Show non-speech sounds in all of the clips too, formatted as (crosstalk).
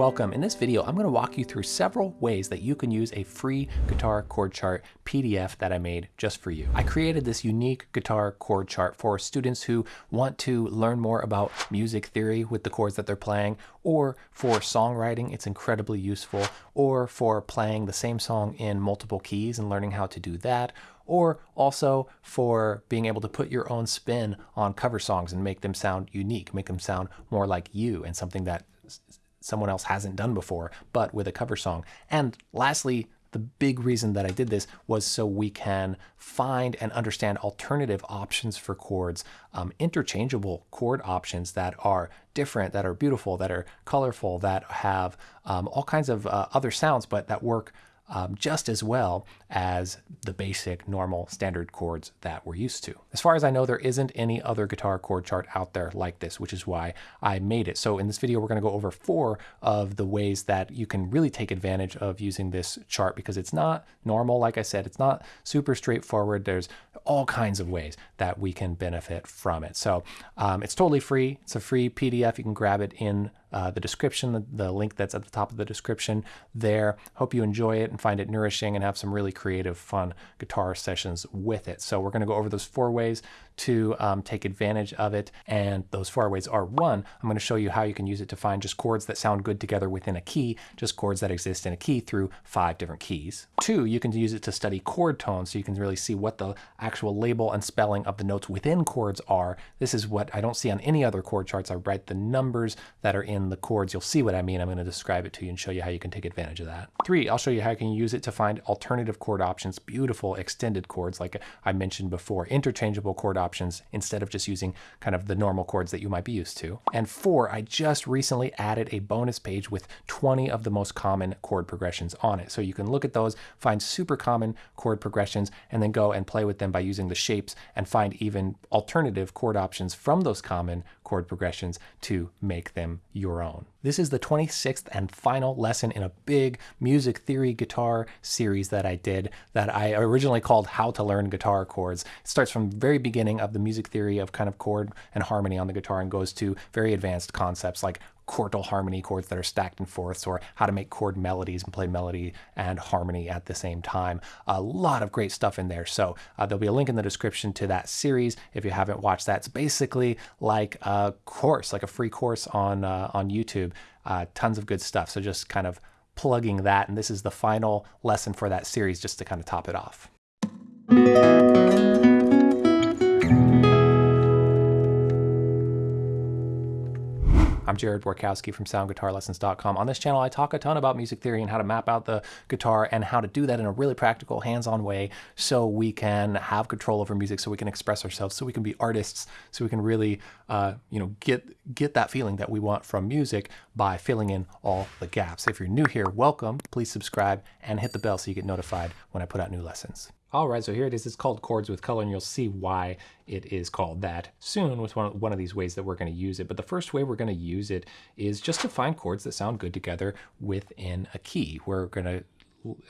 Welcome. In this video, I'm going to walk you through several ways that you can use a free guitar chord chart PDF that I made just for you. I created this unique guitar chord chart for students who want to learn more about music theory with the chords that they're playing, or for songwriting, it's incredibly useful, or for playing the same song in multiple keys and learning how to do that, or also for being able to put your own spin on cover songs and make them sound unique, make them sound more like you and something that someone else hasn't done before, but with a cover song. And lastly, the big reason that I did this was so we can find and understand alternative options for chords, um, interchangeable chord options that are different, that are beautiful, that are colorful, that have um, all kinds of uh, other sounds, but that work um, just as well as the basic normal standard chords that we're used to. As far as I know, there isn't any other guitar chord chart out there like this, which is why I made it. So in this video, we're going to go over four of the ways that you can really take advantage of using this chart because it's not normal. Like I said, it's not super straightforward. There's all kinds of ways that we can benefit from it. So um, it's totally free. It's a free PDF. You can grab it in uh, the description, the, the, link that's at the top of the description there. Hope you enjoy it and find it nourishing and have some really creative, fun guitar sessions with it. So we're going to go over those four ways to um, take advantage of it. And those four ways are one, I'm going to show you how you can use it to find just chords that sound good together within a key, just chords that exist in a key through five different keys. Two, you can use it to study chord tones so you can really see what the actual label and spelling of the notes within chords are. This is what I don't see on any other chord charts. I write the numbers that are in the chords. You'll see what I mean. I'm going to describe it to you and show you how you can take advantage of that. Three, I'll show you how you can use it to find alternative chord options, beautiful extended chords like I mentioned before, interchangeable chord options instead of just using kind of the normal chords that you might be used to. And four, I just recently added a bonus page with 20 of the most common chord progressions on it. So you can look at those, find super common chord progressions, and then go and play with them by using the shapes and find even alternative chord options from those common chord progressions to make them your own. This is the 26th and final lesson in a big music theory guitar series that I did that I originally called How to Learn Guitar Chords. It starts from very beginning of the music theory of kind of chord and harmony on the guitar and goes to very advanced concepts like quartal harmony chords that are stacked in fourths or how to make chord melodies and play melody and harmony at the same time. A lot of great stuff in there. So uh, there'll be a link in the description to that series if you haven't watched that. It's basically like a course, like a free course on, uh, on YouTube. Uh, tons of good stuff. So just kind of plugging that. And this is the final lesson for that series just to kind of top it off. I'm Jared Borkowski from SoundGuitarLessons.com. On this channel, I talk a ton about music theory and how to map out the guitar and how to do that in a really practical, hands-on way so we can have control over music, so we can express ourselves, so we can be artists, so we can really, uh, you know, get get that feeling that we want from music by filling in all the gaps. If you're new here, welcome. Please subscribe and hit the bell so you get notified when I put out new lessons. All right, so here it is. It's called Chords with Color, and you'll see why it is called that soon with one of, one of these ways that we're going to use it. But the first way we're going to use it is just to find chords that sound good together within a key. We're going to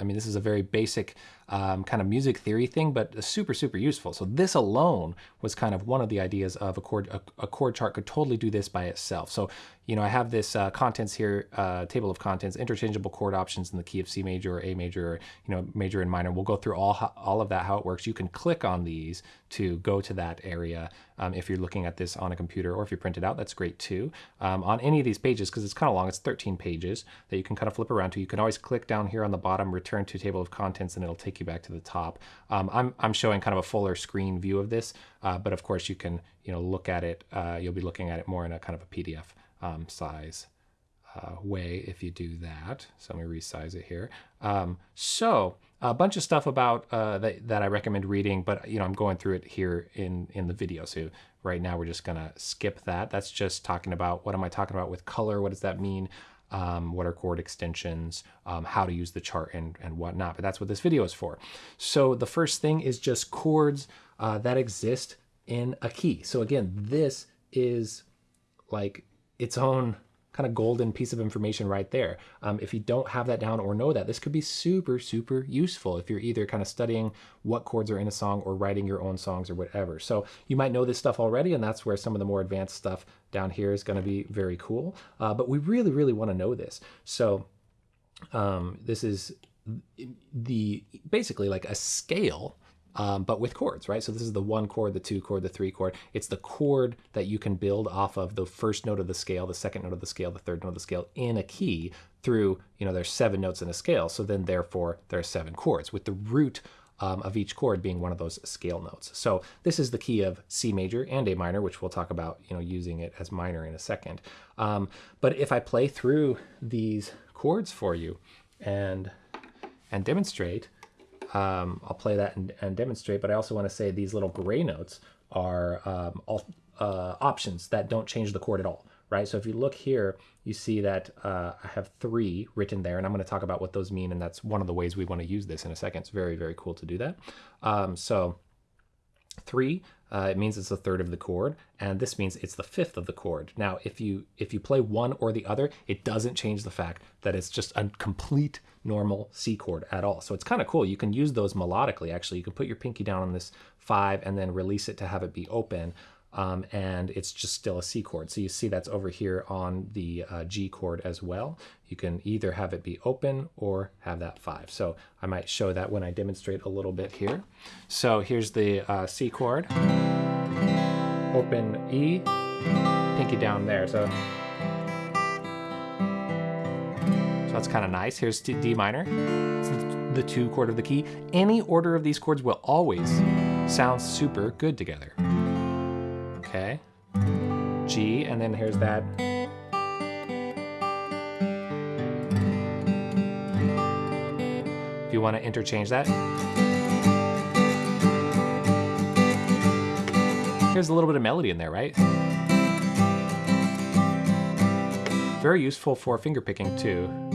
I mean, this is a very basic um, kind of music theory thing, but super, super useful. So this alone was kind of one of the ideas of a chord, a, a chord chart could totally do this by itself. So you know, I have this uh, contents here, uh, table of contents, interchangeable chord options in the key of C major or A major, or, you know, major and minor. We'll go through all, all of that, how it works. You can click on these to go to that area. Um, if you're looking at this on a computer or if you print it out, that's great too. Um, on any of these pages, because it's kind of long, it's 13 pages that you can kind of flip around to. You can always click down here on the bottom, return to table of contents, and it'll take you back to the top. Um, I'm, I'm showing kind of a fuller screen view of this, uh, but of course you can, you know, look at it. Uh, you'll be looking at it more in a kind of a PDF um, size uh, way if you do that. So let me resize it here. Um, so a bunch of stuff about uh, that, that I recommend reading, but you know I'm going through it here in in the video. So right now we're just gonna skip that. That's just talking about what am I talking about with color? What does that mean? Um, what are chord extensions, um, how to use the chart and, and whatnot. But that's what this video is for. So the first thing is just chords uh, that exist in a key. So again, this is like its own kind of golden piece of information right there. Um, if you don't have that down or know that, this could be super, super useful if you're either kind of studying what chords are in a song or writing your own songs or whatever. So you might know this stuff already, and that's where some of the more advanced stuff down here is going to be very cool. Uh, but we really, really want to know this. So um, this is the basically like a scale um, but with chords, right? So this is the one chord, the two chord, the three chord. It's the chord that you can build off of the first note of the scale, the second note of the scale, the third note of the scale in a key through, you know, there's seven notes in a scale. So then therefore there are seven chords with the root um, of each chord being one of those scale notes. So this is the key of C major and A minor, which we'll talk about, you know, using it as minor in a second. Um, but if I play through these chords for you and and demonstrate, um, I'll play that and, and, demonstrate, but I also want to say these little gray notes are um, all, uh, options that don't change the chord at all, right? So if you look here, you see that uh, I have three written there, and I'm going to talk about what those mean, and that's one of the ways we want to use this in a second. It's very, very cool to do that. Um, so three uh, it means it's a third of the chord, and this means it's the fifth of the chord. Now, if you if you play one or the other, it doesn't change the fact that it's just a complete normal C chord at all. So it's kind of cool. You can use those melodically, actually. You can put your pinky down on this five and then release it to have it be open um, and it's just still a C chord. So you see that's over here on the uh, G chord as well. You can either have it be open or have that five. So I might show that when I demonstrate a little bit here. So here's the uh, C chord, open E, pinky down there. So, so that's kind of nice. Here's D minor, it's the two chord of the key. Any order of these chords will always sound super good together. Okay. G, and then here's that. If you want to interchange that. Here's a little bit of melody in there, right? Very useful for finger picking too.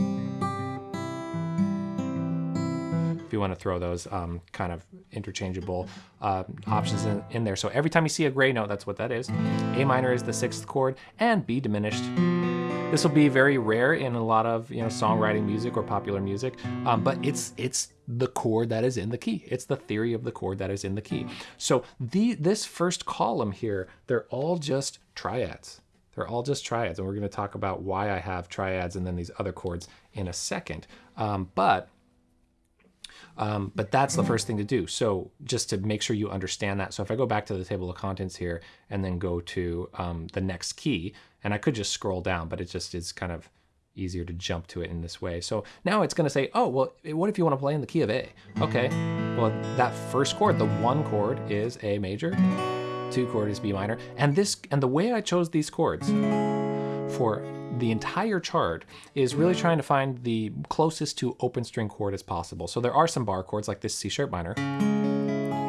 You want to throw those um, kind of interchangeable uh, options in, in, there. So every time you see a gray note, that's what that is. A minor is the sixth chord and B diminished. This will be very rare in a lot of you know songwriting music or popular music, um, but it's it's the chord that is in the key. It's the theory of the chord that is in the key. So the this first column here, they're all just triads. They're all just triads, and we're going to talk about why I have triads and then these other chords in a second. Um, but um, but that's the first thing to do. So just to make sure you understand that. So if I go back to the table of contents here and then go to um, the next key, and I could just scroll down, but it just is kind of easier to jump to it in this way. So now it's going to say, oh, well, what if you want to play in the key of A? Okay, well, that first chord, the one chord is A major, two chord is B minor. And this, and the way I chose these chords for the entire chart is really hmm. trying to find the closest to open string chord as possible. So there are some bar chords like this C sharp minor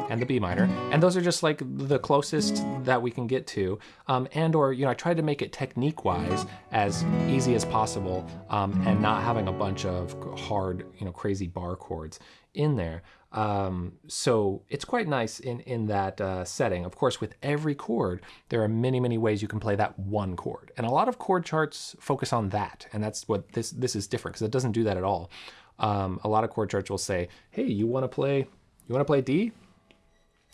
and the B minor, and those are just like the closest that we can get to. Um, and or, you know, I tried to make it technique-wise as easy as possible um, and not having a bunch of hard, you know, crazy bar chords in there. Um, so it's quite nice in, in that uh, setting. Of course, with every chord, there are many, many ways you can play that one chord. And a lot of chord charts focus on that. And that's what this, this is different because it doesn't do that at all. Um, a lot of chord charts will say, hey, you want to play, you want to play D?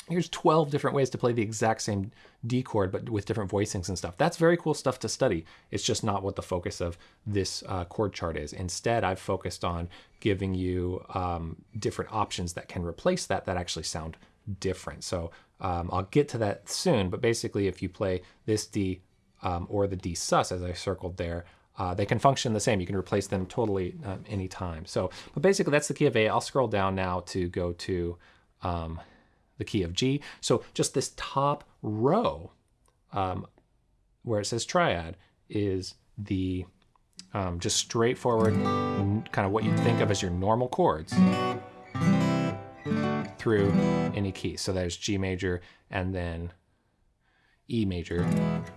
Here's 12 different ways to play the exact same D chord, but with different voicings and stuff. That's very cool stuff to study. It's just not what the focus of this uh, chord chart is. Instead, I've focused on giving you um, different options that can replace that that actually sound different. So um, I'll get to that soon, but basically if you play this D um, or the D sus as I circled there, uh, they can function the same. You can replace them totally um, anytime. So, but basically that's the key of A. I'll scroll down now to go to um, the key of G. So just this top row um, where it says triad is the um, just straightforward kind of what you think of as your normal chords through any key. So there's G major and then E major,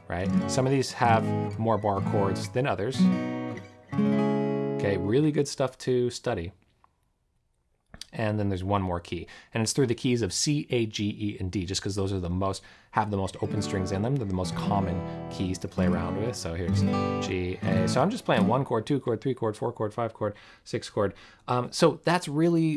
right? Some of these have more bar chords than others. Okay, really good stuff to study and then there's one more key. And it's through the keys of C, A, G, E, and D, just because those are the most, have the most open strings in them. They're the most common keys to play around with. So here's G, A. So I'm just playing one chord, two chord, three chord, four chord, five chord, six chord. Um, so that's really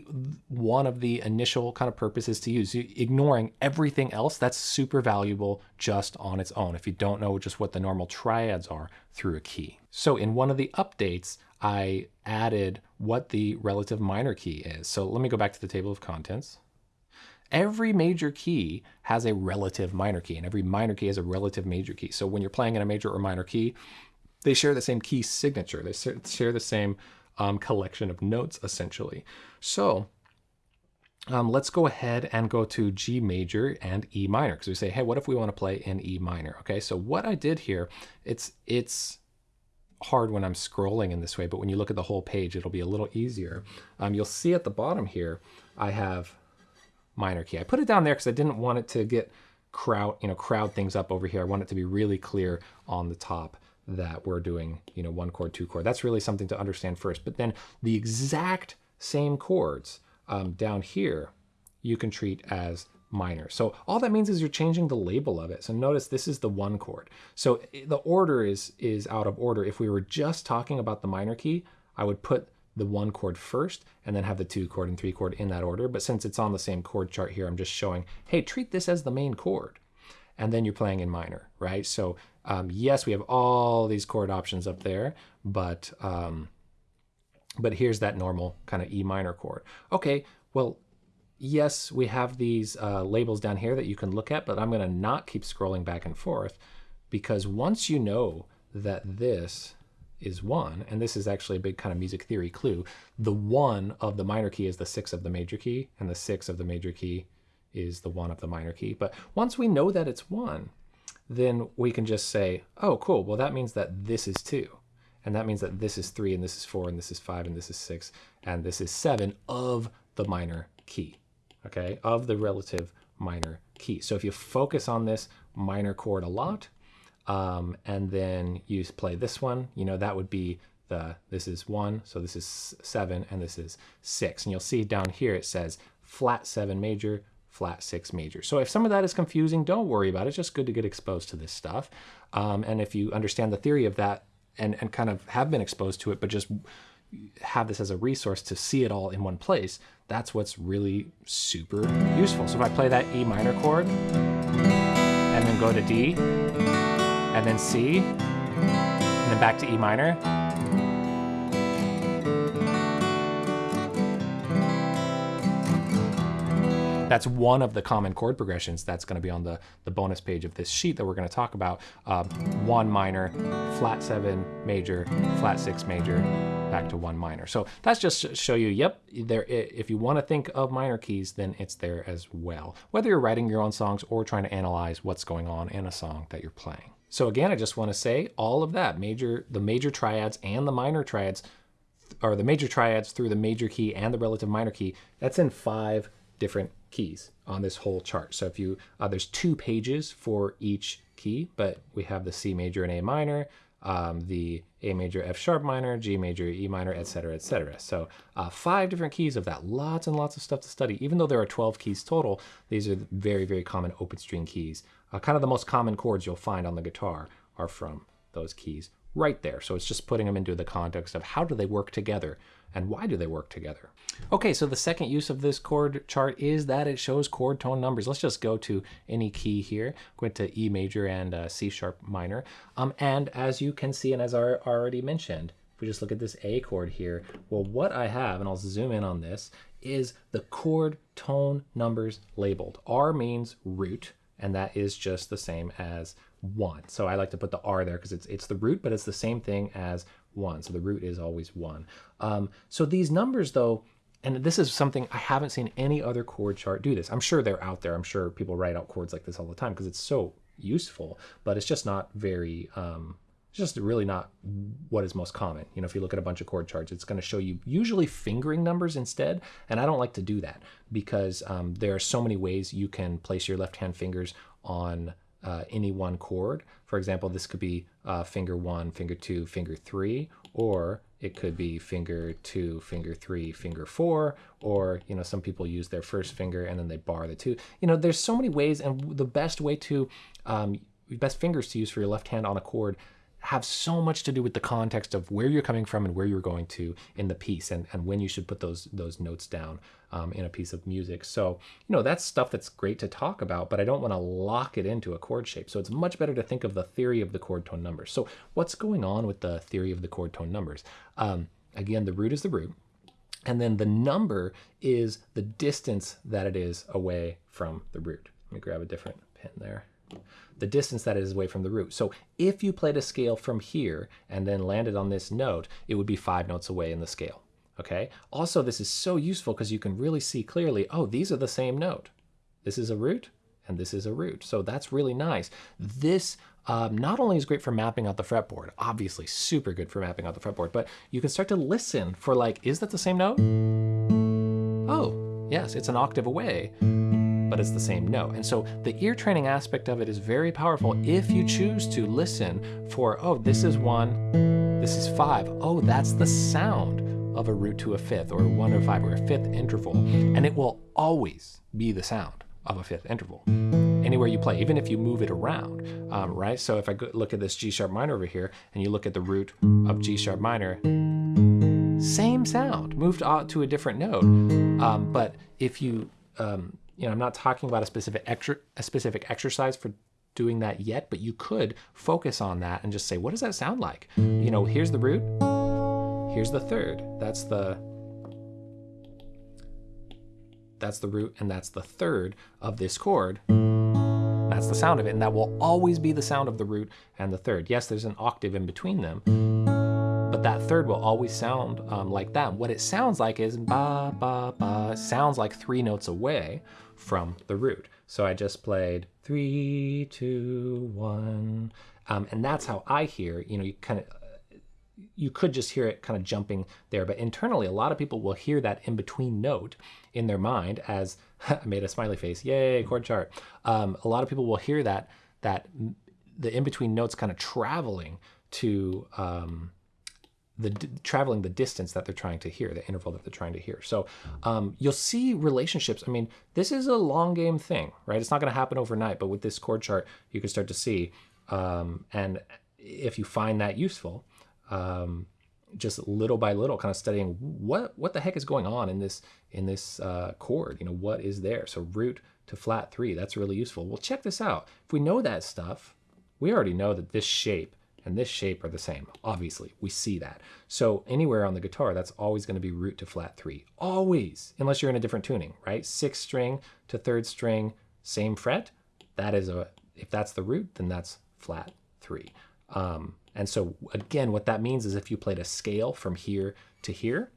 one of the initial kind of purposes to use. Ignoring everything else, that's super valuable just on its own if you don't know just what the normal triads are through a key. So in one of the updates, I added what the relative minor key is. So let me go back to the table of contents. Every major key has a relative minor key, and every minor key has a relative major key. So when you're playing in a major or minor key, they share the same key signature. They share the same um, collection of notes, essentially. So um, let's go ahead and go to G major and E minor because we say, hey, what if we want to play in E minor? Okay, so what I did here, it's it's hard when I'm scrolling in this way, but when you look at the whole page, it'll be a little easier. Um, you'll see at the bottom here, I have minor key. I put it down there because I didn't want it to get crowd, you know, crowd things up over here. I want it to be really clear on the top that we're doing, you know, one chord, two chord. That's really something to understand first. But then the exact same chords um, down here, you can treat as minor. So all that means is you're changing the label of it. So notice this is the one chord. So the order is, is out of order. If we were just talking about the minor key, I would put the one chord first and then have the two chord and three chord in that order. But since it's on the same chord chart here, I'm just showing, hey, treat this as the main chord. And then you're playing in minor, right? So um, yes, we have all these chord options up there, but um, but here's that normal kind of E minor chord. Okay, well, yes, we have these uh, labels down here that you can look at, but I'm going to not keep scrolling back and forth because once you know that this is one, and this is actually a big kind of music theory clue, the one of the minor key is the six of the major key, and the six of the major key is the one of the minor key. But once we know that it's one, then we can just say, oh, cool, well, that means that this is two. And that means that this is three, and this is four, and this is five, and this is six, and this is seven of the minor key, okay, of the relative minor key. So if you focus on this minor chord a lot, um, and then you play this one, you know, that would be the, this is one, so this is seven, and this is six. And you'll see down here it says flat seven major, flat six major. So if some of that is confusing, don't worry about it. It's just good to get exposed to this stuff. Um, and if you understand the theory of that and, and kind of have been exposed to it, but just have this as a resource to see it all in one place, that's what's really super useful. So if I play that E minor chord and then go to D, and then C, and then back to E minor. That's one of the common chord progressions that's going to be on the, the bonus page of this sheet that we're going to talk about. Uh, one minor, flat seven major, flat six major, back to one minor. So that's just to show you, yep, there. if you want to think of minor keys, then it's there as well. Whether you're writing your own songs or trying to analyze what's going on in a song that you're playing. So again, I just want to say all of that, major, the major triads and the minor triads, or the major triads through the major key and the relative minor key, that's in five different keys on this whole chart. So if you, uh, there's two pages for each key, but we have the C major and A minor, um, the A major, F sharp minor, G major, E minor, etc., etc. So uh, five different keys of that. Lots and lots of stuff to study. Even though there are 12 keys total, these are very, very common open string keys. Uh, kind of the most common chords you'll find on the guitar are from those keys right there. So it's just putting them into the context of how do they work together and why do they work together. Okay, so the second use of this chord chart is that it shows chord tone numbers. Let's just go to any key here, go into E major and uh, C sharp minor. Um, and as you can see, and as I already mentioned, if we just look at this A chord here, well, what I have, and I'll zoom in on this, is the chord tone numbers labeled. R means root, and that is just the same as one. So I like to put the R there because it's, it's the root, but it's the same thing as one. So the root is always one. Um, so these numbers though, and this is something I haven't seen any other chord chart do this. I'm sure they're out there. I'm sure people write out chords like this all the time because it's so useful, but it's just not very, um, just really not what is most common. You know, if you look at a bunch of chord charts, it's going to show you usually fingering numbers instead. And I don't like to do that because um, there are so many ways you can place your left hand fingers on uh, any one chord. For example, this could be uh, finger one, finger two, finger three, or it could be finger two, finger three, finger four, or you know some people use their first finger and then they bar the two. You know, there's so many ways, and the best way to um, best fingers to use for your left hand on a chord have so much to do with the context of where you're coming from and where you're going to in the piece and, and when you should put those those notes down um, in a piece of music. So, you know, that's stuff that's great to talk about, but I don't want to lock it into a chord shape. So it's much better to think of the theory of the chord tone numbers. So what's going on with the theory of the chord tone numbers? Um, again, the root is the root. And then the number is the distance that it is away from the root. Let me grab a different pen there the distance that is away from the root. So if you played a scale from here and then landed on this note, it would be five notes away in the scale. Okay. Also, this is so useful because you can really see clearly, oh, these are the same note. This is a root and this is a root. So that's really nice. This um, not only is great for mapping out the fretboard, obviously super good for mapping out the fretboard, but you can start to listen for like, is that the same note? Oh, yes, it's an octave away but it's the same note. And so the ear training aspect of it is very powerful if you choose to listen for, oh, this is one, this is five. Oh, that's the sound of a root to a fifth or one to five or a fifth interval. And it will always be the sound of a fifth interval anywhere you play, even if you move it around, um, right? So if I look at this G sharp minor over here and you look at the root of G sharp minor, same sound, moved to a different note. Um, but if you um, you know, I'm not talking about a specific extra, a specific exercise for doing that yet, but you could focus on that and just say, what does that sound like? You know, here's the root, here's the third. That's the that's the root and that's the third of this chord. That's the sound of it, and that will always be the sound of the root and the third. Yes, there's an octave in between them, but that third will always sound um, like that. What it sounds like is ba, ba, ba, sounds like three notes away from the root. So I just played three, two, one, um, and that's how I hear, you know, you kind of, you could just hear it kind of jumping there, but internally, a lot of people will hear that in between note in their mind as (laughs) I made a smiley face, yay, chord chart. Um, a lot of people will hear that, that the in between notes kind of traveling to, um, the traveling the distance that they're trying to hear, the interval that they're trying to hear. So um, you'll see relationships. I mean, this is a long game thing, right? It's not going to happen overnight, but with this chord chart, you can start to see. Um, and if you find that useful, um, just little by little, kind of studying what what the heck is going on in this in this uh, chord. You know, what is there? So root to flat three. That's really useful. Well, check this out. If we know that stuff, we already know that this shape and this shape are the same. Obviously, we see that. So anywhere on the guitar, that's always going to be root to flat three. Always, unless you're in a different tuning, right? Sixth string to third string, same fret. That is a, if that's the root, then that's flat three. Um, and so again, what that means is if you played a scale from here to here,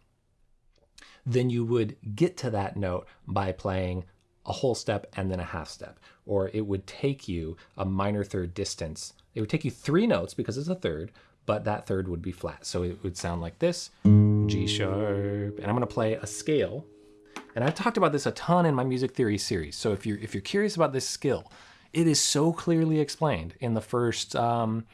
then you would get to that note by playing a whole step and then a half step, or it would take you a minor third distance it would take you three notes because it's a third, but that third would be flat. So it would sound like this, G sharp, and I'm gonna play a scale. And I've talked about this a ton in my music theory series. So if you're, if you're curious about this skill, it is so clearly explained in the first, um,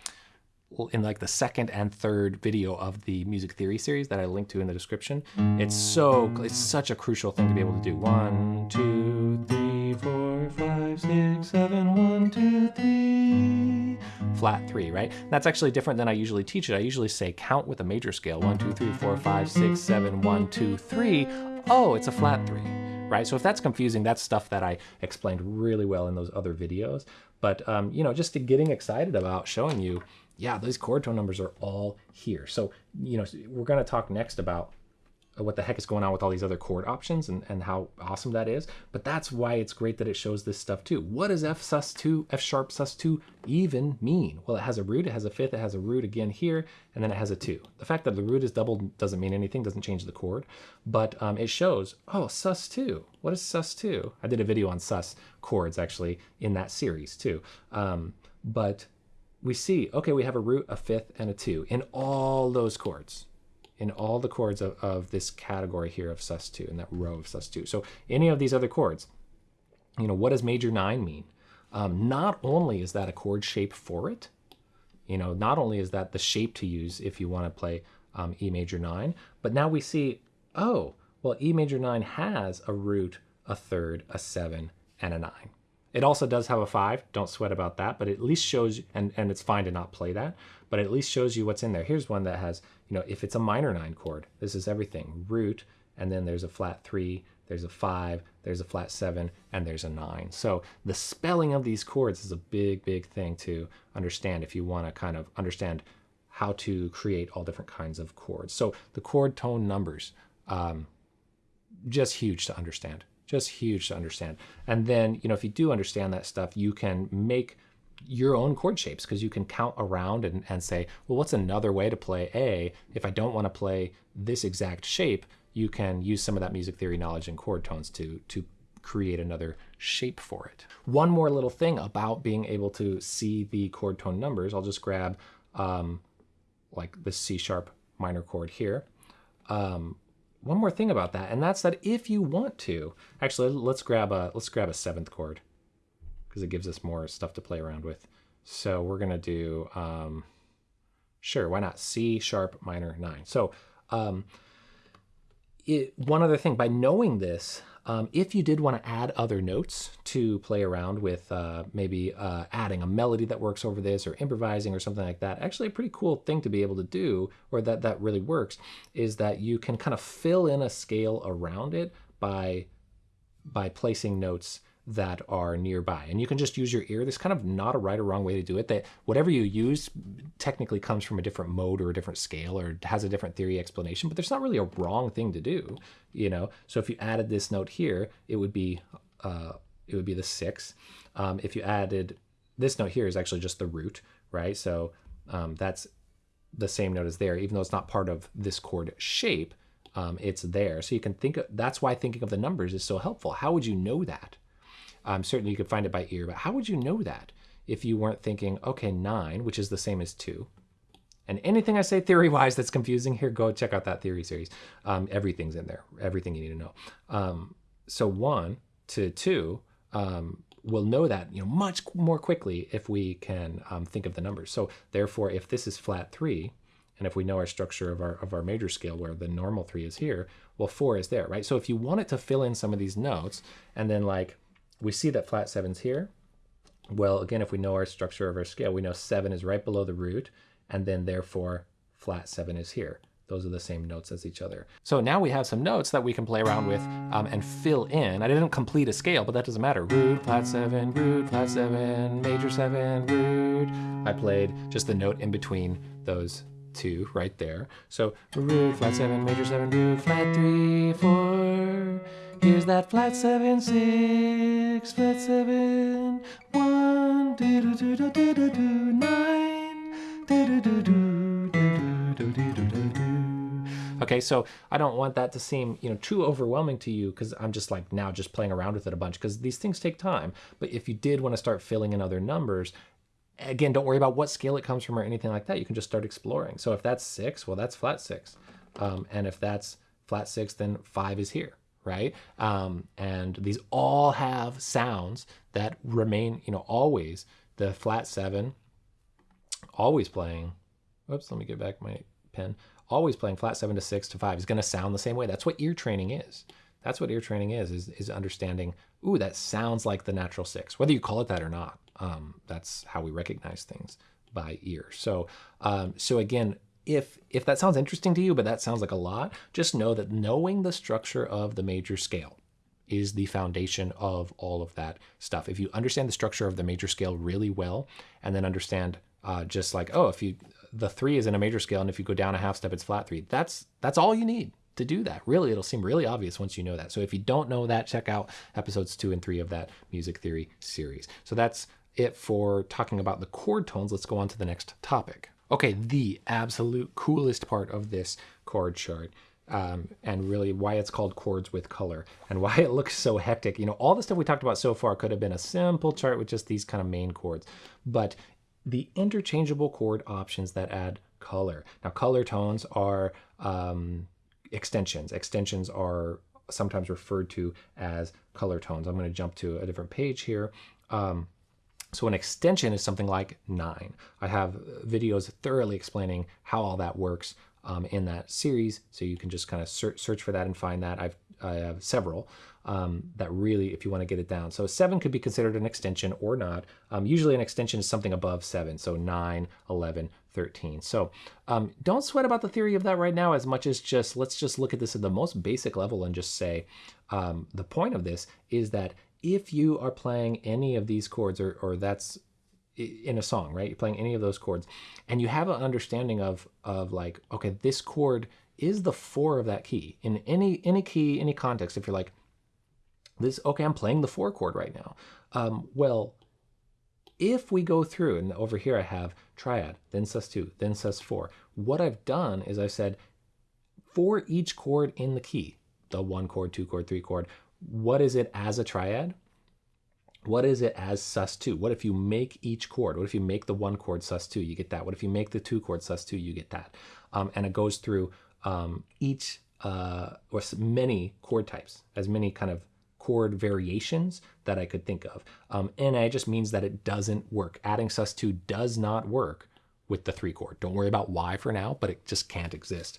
in like the second and third video of the music theory series that I linked to in the description. It's so, it's such a crucial thing to be able to do. One, two, three, four, five, six, seven, one, two, three. Flat three, right? That's actually different than I usually teach it. I usually say count with a major scale. One, two, three, four, five, six, seven, one, two, three. Oh, it's a flat three right? So if that's confusing, that's stuff that I explained really well in those other videos. But, um, you know, just getting excited about showing you yeah, those chord tone numbers are all here. So, you know, we're going to talk next about what the heck is going on with all these other chord options and, and how awesome that is. But that's why it's great that it shows this stuff too. What does F sus2, F sharp sus2 even mean? Well, it has a root, it has a fifth, it has a root again here, and then it has a two. The fact that the root is doubled doesn't mean anything, doesn't change the chord, but um, it shows, oh, sus2. What is sus2? I did a video on sus chords actually in that series too. Um, but we see, okay, we have a root, a fifth, and a two in all those chords, in all the chords of, of this category here of sus2, in that row of sus2. So any of these other chords, you know, what does major nine mean? um, not only is that a chord shape for it, you know, not only is that the shape to use if you want to play um, E major 9, but now we see, oh, well, E major 9 has a root, a third, a 7, and a 9. It also does have a 5, don't sweat about that, but it at least shows, and, and it's fine to not play that, but it at least shows you what's in there. Here's one that has, you know, if it's a minor 9 chord, this is everything, root, and then there's a flat 3, there's a 5, there's a flat 7, and there's a 9. So the spelling of these chords is a big, big thing to understand if you want to kind of understand how to create all different kinds of chords. So the chord tone numbers, um, just huge to understand, just huge to understand. And then, you know, if you do understand that stuff, you can make your own chord shapes because you can count around and, and say, well, what's another way to play A if I don't want to play this exact shape? you can use some of that music theory knowledge and chord tones to, to create another shape for it. One more little thing about being able to see the chord tone numbers, I'll just grab um, like the C sharp minor chord here. Um, one more thing about that, and that's that if you want to, actually let's grab a let's grab a seventh chord because it gives us more stuff to play around with. So we're gonna do um, sure, why not C sharp minor nine. So um, it, one other thing, by knowing this, um, if you did want to add other notes to play around with uh, maybe uh, adding a melody that works over this or improvising or something like that, actually a pretty cool thing to be able to do, or that, that really works, is that you can kind of fill in a scale around it by, by placing notes that are nearby. And you can just use your ear. There's kind of not a right or wrong way to do it. That whatever you use technically comes from a different mode or a different scale or has a different theory explanation, but there's not really a wrong thing to do, you know? So if you added this note here, it would be, uh, it would be the six. Um, if you added this note here is actually just the root, right? So um, that's the same note as there, even though it's not part of this chord shape, um, it's there. So you can think, of, that's why thinking of the numbers is so helpful. How would you know that? Um, certainly you could find it by ear, but how would you know that if you weren't thinking, okay, nine, which is the same as two, and anything I say theory-wise that's confusing here, go check out that theory series. Um, everything's in there, everything you need to know. Um, so one to two, um, we'll know that you know much more quickly if we can um, think of the numbers. So therefore, if this is flat three, and if we know our structure of our, of our major scale where the normal three is here, well, four is there, right? So if you wanted to fill in some of these notes and then like we see that flat seven's here. Well, again, if we know our structure of our scale, we know seven is right below the root, and then therefore flat seven is here. Those are the same notes as each other. So now we have some notes that we can play around with um, and fill in. I didn't complete a scale, but that doesn't matter. Root, flat seven, root, flat seven, major seven, root. I played just the note in between those two right there. So root, flat seven, major seven, root, flat three, four. Here's that flat seven, six, flat seven, one, do do do do do do do, nine, do do do do do do do do do do. Okay, so I don't want that to seem, you know, too overwhelming to you because I'm just like now just playing around with it a bunch because these things take time. But if you did want to start filling in other numbers, again, don't worry about what scale it comes from or anything like that. You can just start exploring. So if that's six, well, that's flat six. Um, and if that's flat six, then five is here right? Um, and these all have sounds that remain, you know, always the flat seven, always playing. Oops, let me get back my pen. Always playing flat seven to six to five is going to sound the same way. That's what ear training is. That's what ear training is, is, is understanding, ooh, that sounds like the natural six, whether you call it that or not. Um, that's how we recognize things by ear. So, um, so again, if if that sounds interesting to you, but that sounds like a lot, just know that knowing the structure of the major scale is the foundation of all of that stuff. If you understand the structure of the major scale really well, and then understand uh, just like, oh, if you the three is in a major scale, and if you go down a half step, it's flat three. That's that's all you need to do that. Really, it'll seem really obvious once you know that. So if you don't know that, check out episodes two and three of that music theory series. So that's it for talking about the chord tones. Let's go on to the next topic. Okay, the absolute coolest part of this chord chart um, and really why it's called chords with color and why (laughs) it looks so hectic. You know, all the stuff we talked about so far could have been a simple chart with just these kind of main chords, but the interchangeable chord options that add color. Now, color tones are um, extensions. Extensions are sometimes referred to as color tones. I'm going to jump to a different page here. Um, So an extension is something like nine. I have videos thoroughly explaining how all that works um, in that series. So you can just kind of search, search for that and find that. I've, I have several um, that really, if you want to get it down. So seven could be considered an extension or not. Um, usually an extension is something above seven. So nine, 11, 13. So um, don't sweat about the theory of that right now as much as just, let's just look at this at the most basic level and just say um, the point of this is that if you are playing any of these chords or, or that's in a song, right? You're playing any of those chords and you have an understanding of, of like, okay, this chord is the four of that key in any, any key, any context. If you're like this, okay, I'm playing the four chord right now. Um, well, if we go through and over here I have triad, then sus2, then sus4, what I've done is I've said for each chord in the key, the one chord, two chord, three chord, what is it as a triad? What is it as sus2? What if you make each chord? What if you make the one chord sus2? You get that. What if you make the two chord sus2? You get that. Um, and it goes through um, each uh, or many chord types, as many kind of chord variations that I could think of. Um, NA just means that it doesn't work. Adding sus2 does not work with the three chord. Don't worry about why for now, but it just can't exist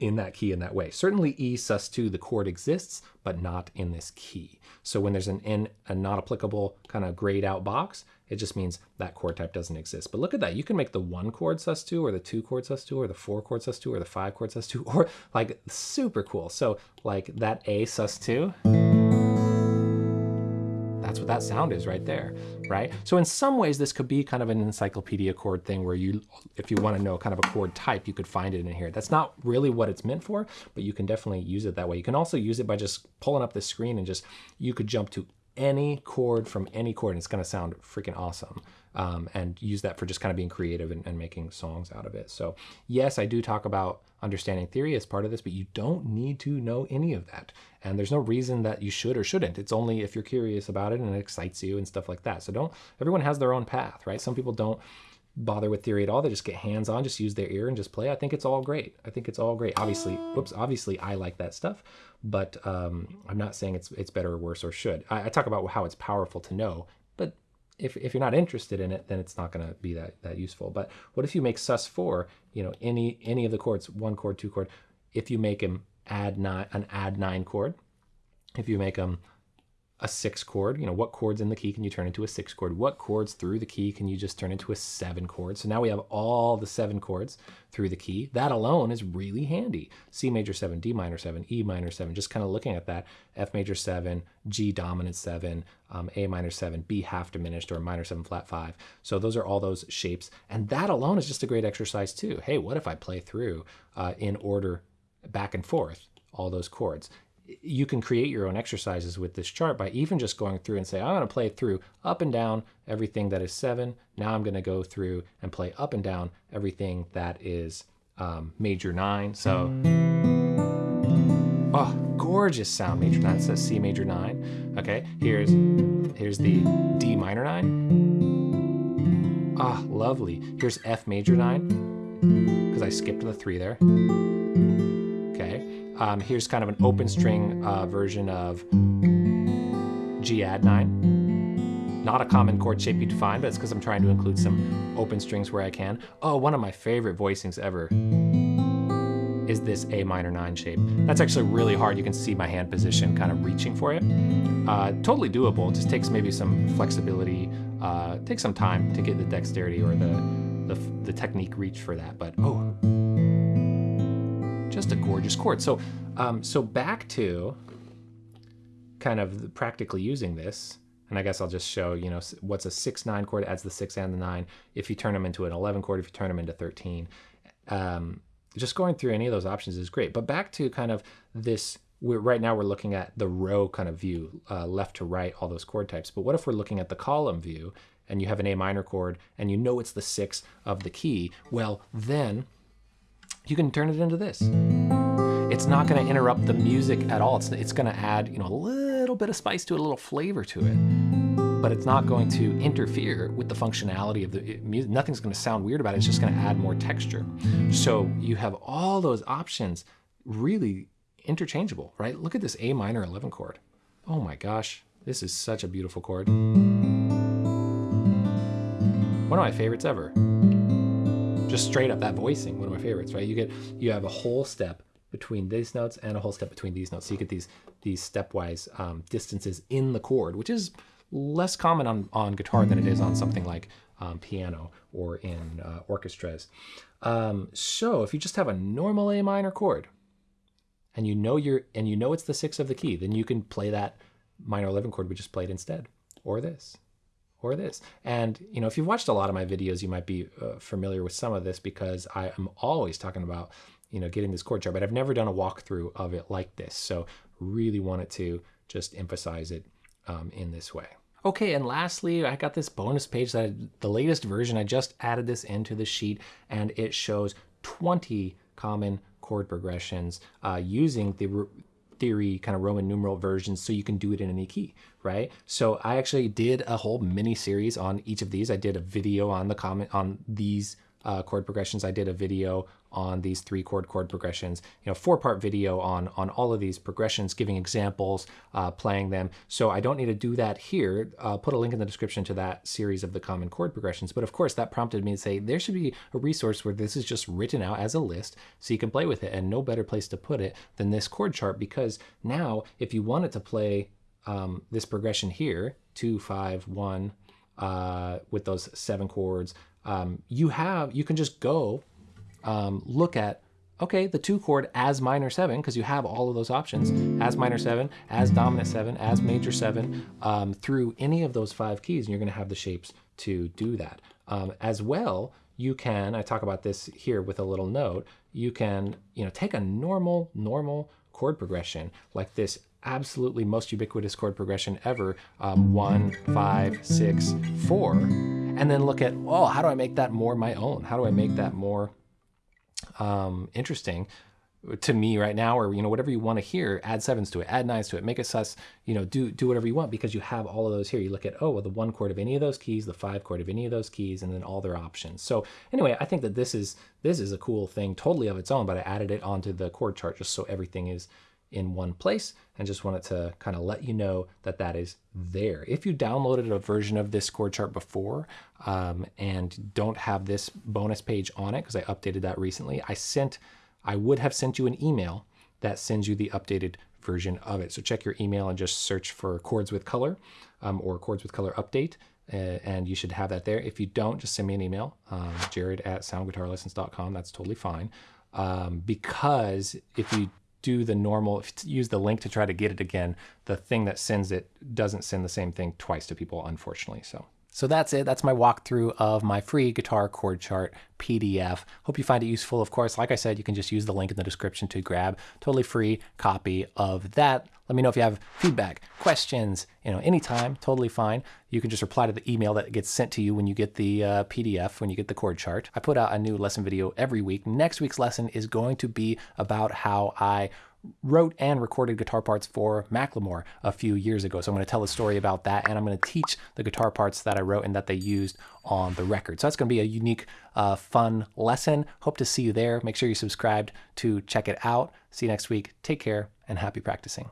in that key in that way. Certainly E sus2, the chord exists, but not in this key. So when there's an N, a not applicable kind of grayed out box, it just means that chord type doesn't exist. But look at that. You can make the one chord sus2 or the two chord sus2 or the four chord sus2 or the five chord sus2 (laughs) or like super cool. So like that A sus2 that's what that sound is right there, right? So in some ways, this could be kind of an encyclopedia chord thing where you, if you want to know kind of a chord type, you could find it in here. That's not really what it's meant for, but you can definitely use it that way. You can also use it by just pulling up the screen and just, you could jump to any chord from any chord and it's going to sound freaking awesome. Um, and use that for just kind of being creative and, and, making songs out of it. So yes i do talk about understanding theory as part of this but you don't need to know any of that. And there's no reason that you should or shouldn't. It's only if you're curious about it and it excites you and stuff like that. So don't everyone has their own path right? Some people don't bother with theory at all. They just get hands on, just use their ear and just play. I think it's all great. I think it's all great. Obviously, whoops, obviously I like that stuff, but um, I'm not saying it's it's better or worse or should. I, I, talk about how it's powerful to know, but if, if you're not interested in it, then it's not going to be that, that useful. But what if you make sus4, you know, any any of the chords, one chord, two chord, if you make them add nine, an add nine chord, if you make them a six chord, you know, what chords in the key can you turn into a six chord? What chords through the key can you just turn into a seven chord? So now we have all the seven chords through the key. That alone is really handy. C major seven, D minor seven, E minor seven, just kind of looking at that. F major seven, G dominant seven, um, A minor seven, B half diminished or minor seven flat five. So those are all those shapes. And that alone is just a great exercise too. Hey, what if I play through uh, in order back and forth all those chords? You can create your own exercises with this chart by even just going through and say, I'm going to play through up and down everything that is seven. Now I'm going to go through and play up and down everything that is um, major nine. So, oh, gorgeous sound. Major nine says C major nine. Okay, here's here's the D minor nine. Ah, oh, lovely. Here's F major nine because I skipped the three there. Um, here's kind of an open string uh, version of G add 9. Not a common chord shape you'd find, but it's because I'm trying to include some open strings where I can. Oh, one of my favorite voicings ever is this A minor 9 shape. That's actually really hard. You can see my hand position kind of reaching for it. Uh, totally doable. It just takes maybe some flexibility, uh, takes some time to get the dexterity or the, the, the technique reach for that. But oh, just a gorgeous chord. So, um, so back to kind of practically using this, and I guess I'll just show, you know, what's a 6-9 chord, adds the 6 and the 9. If you turn them into an 11 chord, if you turn them into 13. Um, just going through any of those options is great. But back to kind of this, right now we're looking at the row kind of view, uh, left to right, all those chord types. But what if we're looking at the column view and you have an A minor chord and you know it's the 6 of the key? Well, then you can turn it into this. It's not going to interrupt the music at all. It's, it's going to add, you know, a little bit of spice to it, a little flavor to it. But it's not going to interfere with the functionality of the music. Nothing's going to sound weird about it. It's just going to add more texture. So you have all those options really interchangeable, right? Look at this A minor 11 chord. Oh my gosh, this is such a beautiful chord. One of my favorites ever. Just straight up that voicing, one of my favorites, right? You get you have a whole step between these notes and a whole step between these notes. So you get these these stepwise um, distances in the chord, which is less common on, on guitar than it is on something like um, piano or in uh, orchestras. Um, so if you just have a normal A minor chord and you know you're and you know it's the sixth of the key, then you can play that minor 11 chord we just played instead, or this, or this. And you know, if you've watched a lot of my videos, you might be uh, familiar with some of this because I am always talking about you know getting this chord chart, but I've never done a walkthrough of it like this. So really wanted to just emphasize it um, in this way. Okay, and lastly, I got this bonus page that I, the latest version, I just added this into the sheet and it shows 20 common chord progressions uh, using the theory kind of Roman numeral versions so you can do it in any key, right? So I actually did a whole mini series on each of these. I did a video on the comment on these uh, chord progressions. I did a video on these three chord chord progressions, you know, four part video on, on all of these progressions, giving examples, uh, playing them. So I don't need to do that here. I'll put a link in the description to that series of the common chord progressions. But of course that prompted me to say there should be a resource where this is just written out as a list so you can play with it and no better place to put it than this chord chart because now if you wanted to play um, this progression here, two, five, one, uh, with those seven chords, um, you have, you can just go um, look at, okay, the two chord as minor seven, because you have all of those options, as minor seven, as dominant seven, as major seven, um, through any of those five keys, and you're gonna have the shapes to do that. Um, as well, you can, I talk about this here with a little note, you can, you know, take a normal, normal chord progression like this absolutely most ubiquitous chord progression ever, um, one, five, six, four, and then look at, oh, how do I make that more my own? How do I make that more um, interesting to me right now or you know whatever you want to hear add sevens to it add nines to it make it sus you know do do whatever you want because you have all of those here. You look at oh well the one chord of any of those keys the five chord of any of those keys and then all their options. So anyway i think that this is this is a cool thing totally of its own but i added it onto the chord chart just so everything is in one place and just wanted to kind of let you know that that is there. If you downloaded a version of this chord chart before um, and don't have this bonus page on it, because I updated that recently, I sent, I would have sent you an email that sends you the updated version of it. So check your email and just search for chords with color um, or chords with color update. Uh, and you should have that there. If you don't, just send me an email, um, jared at soundguitarlessons.com. That's totally fine. Um, because if you do the normal, use the link to try to get it again, the thing that sends it doesn't send the same thing twice to people, unfortunately. So. So that's it. That's my walkthrough of my free guitar chord chart PDF. Hope you find it useful. Of course, like I said, you can just use the link in the description to grab totally free copy of that. Let me know if you have feedback, questions, you know, anytime, totally fine. You can just reply to the email that gets sent to you when you get the uh, PDF, when you get the chord chart. I put out a new lesson video every week. Next week's lesson is going to be about how I wrote and recorded guitar parts for Macklemore a few years ago. So I'm going to tell a story about that and I'm going to teach the guitar parts that I wrote and that they used on the record. So that's going to be a unique, uh, fun lesson. Hope to see you there. Make sure you subscribed to check it out. See you next week. Take care and happy practicing.